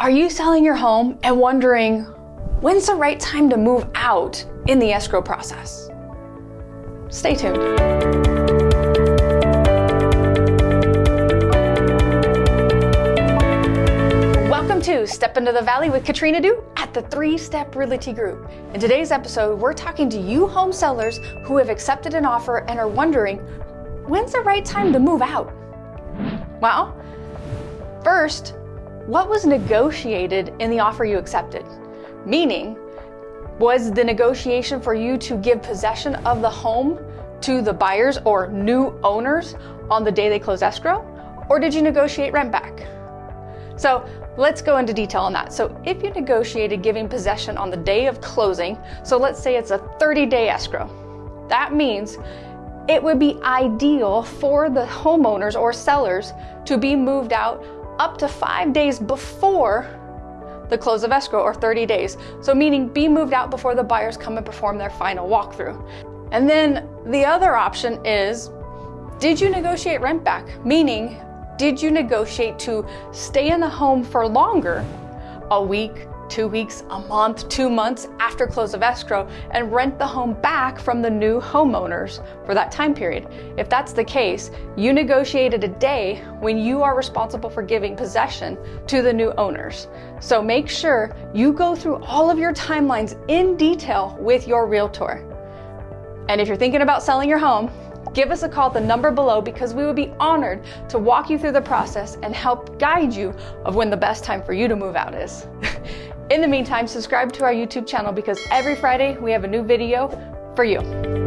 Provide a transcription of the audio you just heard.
Are you selling your home and wondering when's the right time to move out in the escrow process? Stay tuned. Welcome to Step Into the Valley with Katrina Du at the Three Step Realty Group. In today's episode, we're talking to you home sellers who have accepted an offer and are wondering when's the right time to move out? Well, first, what was negotiated in the offer you accepted? Meaning, was the negotiation for you to give possession of the home to the buyers or new owners on the day they close escrow? Or did you negotiate rent back? So let's go into detail on that. So if you negotiated giving possession on the day of closing, so let's say it's a 30 day escrow, that means it would be ideal for the homeowners or sellers to be moved out up to five days before the close of escrow or 30 days. So meaning be moved out before the buyers come and perform their final walkthrough. And then the other option is, did you negotiate rent back? Meaning, did you negotiate to stay in the home for longer, a week, two weeks, a month, two months after close of escrow and rent the home back from the new homeowners for that time period. If that's the case, you negotiated a day when you are responsible for giving possession to the new owners. So make sure you go through all of your timelines in detail with your realtor. And if you're thinking about selling your home, give us a call at the number below because we would be honored to walk you through the process and help guide you of when the best time for you to move out is. In the meantime, subscribe to our YouTube channel because every Friday we have a new video for you.